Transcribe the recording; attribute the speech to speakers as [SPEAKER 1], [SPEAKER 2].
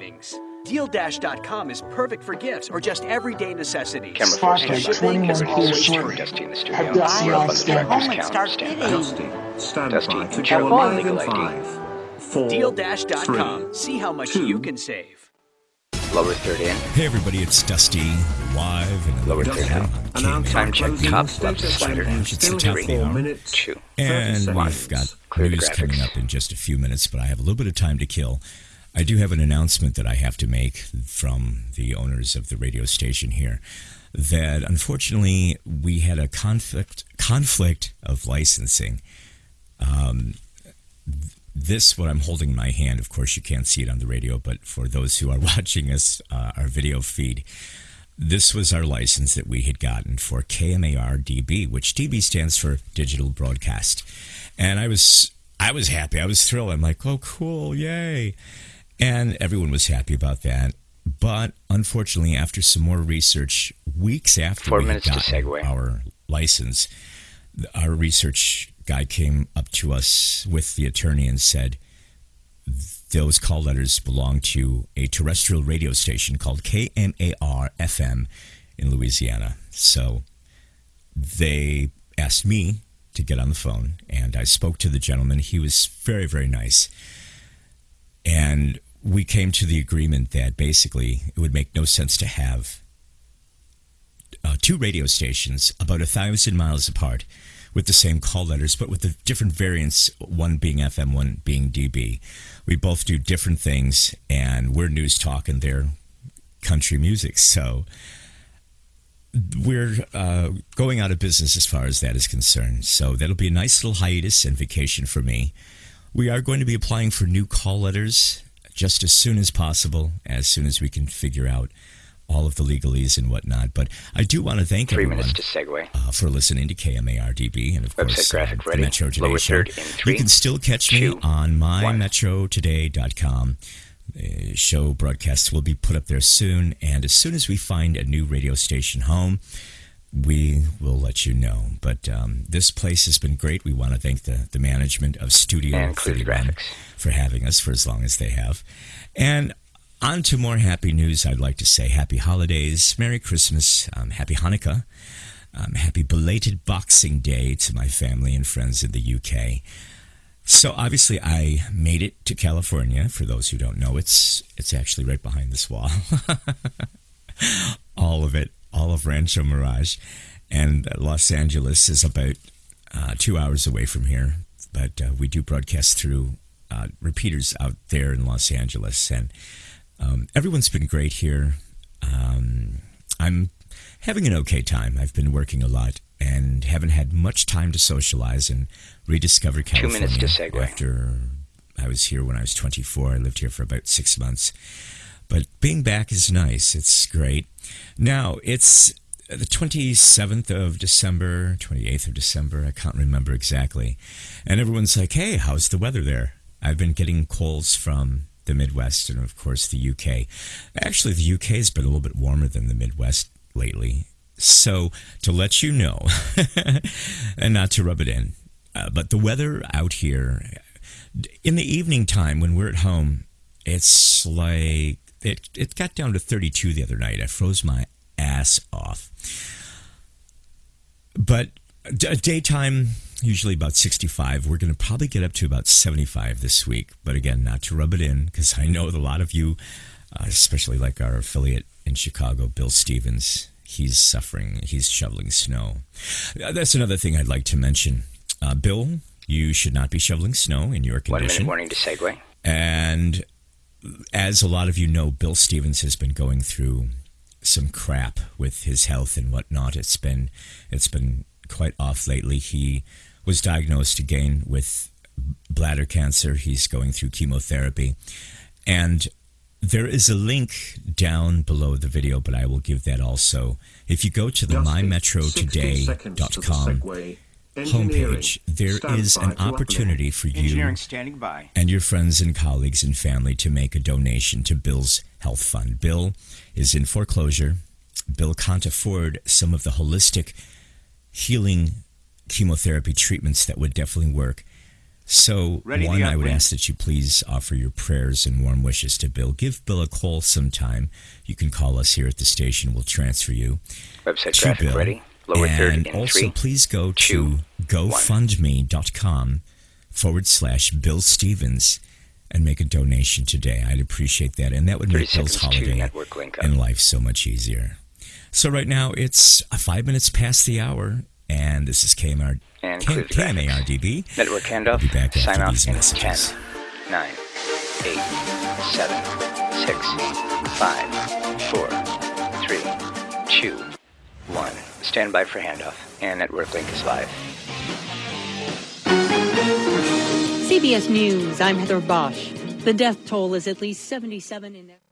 [SPEAKER 1] savings. DealDash.com is perfect for gifts or just everyday necessities.
[SPEAKER 2] Camera
[SPEAKER 3] Spark
[SPEAKER 2] four
[SPEAKER 3] like
[SPEAKER 2] standby.
[SPEAKER 3] 21
[SPEAKER 2] Camera always
[SPEAKER 3] feet
[SPEAKER 2] true.
[SPEAKER 3] short.
[SPEAKER 2] Dusty in the studio.
[SPEAKER 3] Have got
[SPEAKER 2] We're on the
[SPEAKER 3] CI
[SPEAKER 2] director's count.
[SPEAKER 4] Start
[SPEAKER 2] Stand
[SPEAKER 5] Dusty, stand
[SPEAKER 2] Dusty,
[SPEAKER 5] by to
[SPEAKER 2] check
[SPEAKER 5] go
[SPEAKER 2] my
[SPEAKER 5] live in
[SPEAKER 2] legal ID.
[SPEAKER 5] four,
[SPEAKER 1] DealDash.com.
[SPEAKER 5] three,
[SPEAKER 1] See how much
[SPEAKER 5] two,
[SPEAKER 1] you can save.
[SPEAKER 2] Lower third in.
[SPEAKER 6] Hey everybody, it's Dusty live in the
[SPEAKER 2] Lower
[SPEAKER 6] lower
[SPEAKER 2] third
[SPEAKER 6] down.
[SPEAKER 2] in.
[SPEAKER 5] Announce
[SPEAKER 2] Time
[SPEAKER 5] our
[SPEAKER 2] check.
[SPEAKER 5] closing
[SPEAKER 2] Top left slider.
[SPEAKER 5] and
[SPEAKER 6] It's
[SPEAKER 5] still
[SPEAKER 6] the top
[SPEAKER 5] have
[SPEAKER 6] of the
[SPEAKER 5] four
[SPEAKER 6] hour.
[SPEAKER 5] minutes,
[SPEAKER 2] Two.
[SPEAKER 6] And
[SPEAKER 5] seconds.
[SPEAKER 6] we've got
[SPEAKER 2] Clear
[SPEAKER 6] news coming up in just a few minutes, but I have a little bit of time to kill. I do have an announcement that I have to make from the owners of the radio station here that unfortunately we had a conflict conflict of licensing. Um, this what I'm holding in my hand. Of course, you can't see it on the radio, but for those who are watching us, uh, our video feed, this was our license that we had gotten for KMAR DB, which DB stands for Digital Broadcast. And I was I was happy. I was thrilled. I'm like, oh, cool, yay! And everyone was happy about that. But unfortunately, after some more research, weeks after
[SPEAKER 2] Four
[SPEAKER 6] we
[SPEAKER 2] minutes segue.
[SPEAKER 6] our license, our research guy came up to us with the attorney and said those call letters belong to a terrestrial radio station called KMAR FM in Louisiana. So they asked me to get on the phone, and I spoke to the gentleman. He was very, very nice. We came to the agreement that basically it would make no sense to have uh, two radio stations about a thousand miles apart with the same call letters, but with the different variants, one being FM, one being DB. We both do different things, and we're news talk and they're country music. So we're uh, going out of business as far as that is concerned. So that'll be a nice little hiatus and vacation for me. We are going to be applying for new call letters just as soon as possible, as soon as we can figure out all of the legalese and whatnot. But I do want to thank
[SPEAKER 2] Three
[SPEAKER 6] everyone
[SPEAKER 2] minutes to segue.
[SPEAKER 6] uh, for listening to KMARDB and of
[SPEAKER 2] Website
[SPEAKER 6] course
[SPEAKER 2] graphic
[SPEAKER 6] uh, the
[SPEAKER 2] ready.
[SPEAKER 6] Metro Today show.
[SPEAKER 2] three,
[SPEAKER 6] you can still catch
[SPEAKER 2] two,
[SPEAKER 6] me on mymetrotoday.com. The show broadcasts will be put up there soon, and as soon as we find a new radio station home, we will let you know. But um, this place has been great. We want to thank the, the management of Studio
[SPEAKER 2] And clear
[SPEAKER 6] 31
[SPEAKER 2] graphics.
[SPEAKER 6] for having us for as long as they have. And on to more happy news, I'd like to say happy holidays, Merry Christmas, um, Happy Hanukkah, um, Happy belated Boxing Day to my family and friends in the UK. So obviously, I made it to California. For those who don't know, it's it's actually right behind this wall. all of it, all of Rancho Mirage, and Los Angeles is about uh, two hours away from here. But uh, we do broadcast through uh, repeaters out there in Los Angeles, and um, everyone's been great here. Um, I'm having an okay time. I've been working a lot and haven't had much time to socialize and rediscover California.
[SPEAKER 2] Two minutes to segue.
[SPEAKER 6] After I was here when I was 24, I lived here for about six months. But being back is nice. It's great. Now, it's the 27th of December, 28th of December. I can't remember exactly. And everyone's like, hey, how's the weather there? I've been getting calls from the Midwest and, of course, the UK. Actually, the UK has been a little bit warmer than the Midwest lately. So, to let you know, and not to rub it in, uh, but the weather out here in the evening time when we're at home, it's like it, it got down to 32 the other night. I froze my ass off. But d- daytime, usually about 65. We're going to probably get up to about 75 this week. But again, not to rub it in, because I know a lot of you, uh, especially like our affiliate in Chicago, Bill Stevens, he's suffering. He's shoveling snow. Uh, That's another thing I'd like to mention. Uh, Bill, you should not be shoveling snow in your condition.
[SPEAKER 2] minute warning to segue.
[SPEAKER 6] And as a lot of you know, Bill Stevens has been going through some crap with his health and whatnot. It's been it's been quite off lately. He was diagnosed again with bladder cancer. He's going through chemotherapy. And there is a link down below the video, but I will give that also. If you go to the mymetrotoday.com homepage, there is an opportunity for you
[SPEAKER 4] standing by.
[SPEAKER 6] and your friends and colleagues and family to make a donation to Bill's health fund. Bill is in foreclosure. Bill can't afford some of the holistic healing chemotherapy treatments that would definitely work. So,
[SPEAKER 5] Ready,
[SPEAKER 6] one, I would ask that you please offer your prayers and warm wishes to Bill. Give Bill a call sometime. You can call us here at the station. We'll transfer you
[SPEAKER 2] Website
[SPEAKER 6] to
[SPEAKER 2] graphic
[SPEAKER 6] Bill.
[SPEAKER 2] ready. Lower third
[SPEAKER 6] and
[SPEAKER 2] in
[SPEAKER 6] also,
[SPEAKER 2] three.
[SPEAKER 6] please go
[SPEAKER 2] two,
[SPEAKER 6] to GoFundMe.com forward slash Bill Stevens and make a donation today. I'd appreciate that. And that would make Bill's holiday
[SPEAKER 2] network link up.
[SPEAKER 6] and life so much easier. So, right now, it's uh, five minutes past the hour, and this is KMR,
[SPEAKER 2] And
[SPEAKER 6] K-. KMARDB.
[SPEAKER 2] Network handoff.
[SPEAKER 6] We'll be back
[SPEAKER 2] Sign off
[SPEAKER 6] these
[SPEAKER 2] in
[SPEAKER 6] messages.
[SPEAKER 2] 10, 9, 8, 7, 6, 5, 4, 3, 2, 1. Stand by for handoff. And network link is live.
[SPEAKER 3] CBS News, I'm Heather Bosch. The death toll is at least 77 in.